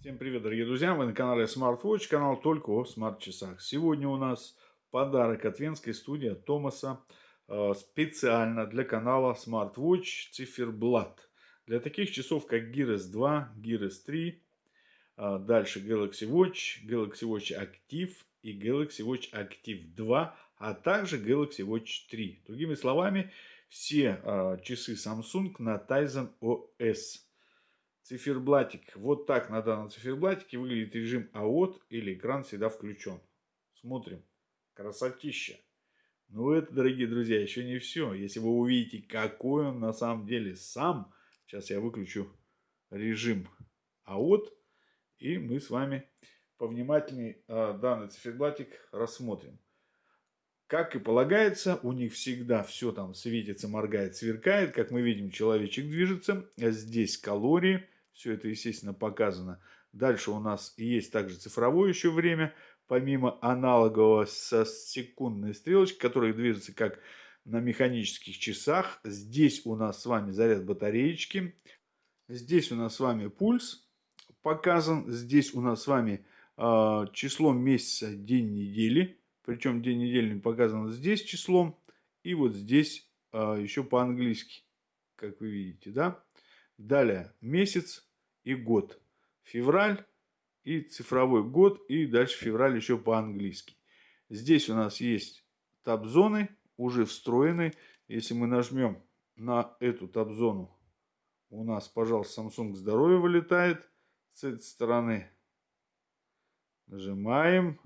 Всем привет, дорогие друзья! Вы на канале SmartWatch, канал только о смарт-часах. Сегодня у нас подарок от венской студии Томаса э, специально для канала SmartWatch циферблат. Для таких часов, как Gears 2, Gears 3, э, дальше Galaxy Watch, Galaxy Watch Active и Galaxy Watch Active 2, а также Galaxy Watch 3. Другими словами, все э, часы Samsung на Tizen OS циферблатик. Вот так на данном циферблатике выглядит режим АОТ или экран всегда включен. Смотрим. Красотища. Но это, дорогие друзья, еще не все. Если вы увидите, какой он на самом деле сам, сейчас я выключу режим АОТ, и мы с вами повнимательнее а, данный циферблатик рассмотрим. Как и полагается, у них всегда все там светится, моргает, сверкает. Как мы видим, человечек движется. Здесь калории, все это, естественно, показано. Дальше у нас есть также цифровое еще время, помимо аналогового со секундной стрелочкой, которая движется как на механических часах. Здесь у нас с вами заряд батареечки. Здесь у нас с вами пульс показан. Здесь у нас с вами э, число месяца, день недели. Причем день недели показан здесь числом. И вот здесь э, еще по-английски, как вы видите, да. Далее месяц и год. Февраль и цифровой год. И дальше февраль еще по-английски. Здесь у нас есть таб-зоны уже встроены. Если мы нажмем на эту таб-зону, у нас, пожалуйста, Samsung здоровье вылетает с этой стороны. Нажимаем.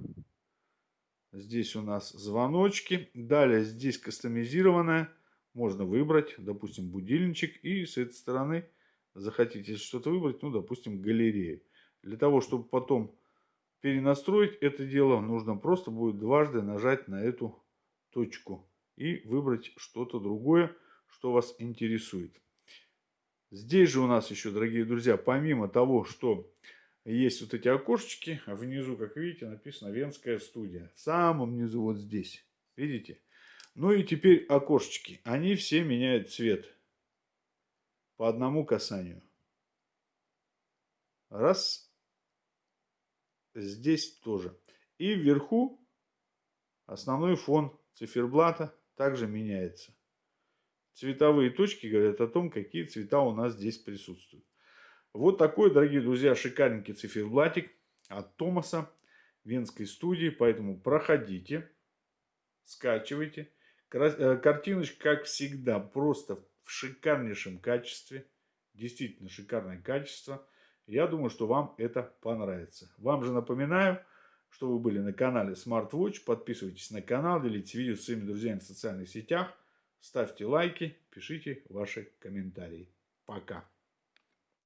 Здесь у нас звоночки. Далее здесь кастомизированное можно выбрать, допустим, будильничек. И с этой стороны захотите что-то выбрать, ну, допустим, галерею. Для того, чтобы потом перенастроить это дело, нужно просто будет дважды нажать на эту точку и выбрать что-то другое, что вас интересует. Здесь же у нас еще, дорогие друзья, помимо того, что есть вот эти окошечки, внизу, как видите, написано «Венская студия». В самом низу вот здесь, видите? Ну и теперь окошечки. Они все меняют цвет по одному касанию. Раз. Здесь тоже. И вверху основной фон циферблата также меняется. Цветовые точки говорят о том, какие цвета у нас здесь присутствуют. Вот такой, дорогие друзья, шикарненький циферблатик от Томаса, Венской студии. Поэтому проходите, скачивайте. Э, картиночка, как всегда, просто в шикарнейшем качестве. Действительно шикарное качество. Я думаю, что вам это понравится. Вам же напоминаю, что вы были на канале SmartWatch. Подписывайтесь на канал, делитесь видео с своими друзьями в социальных сетях. Ставьте лайки, пишите ваши комментарии. Пока.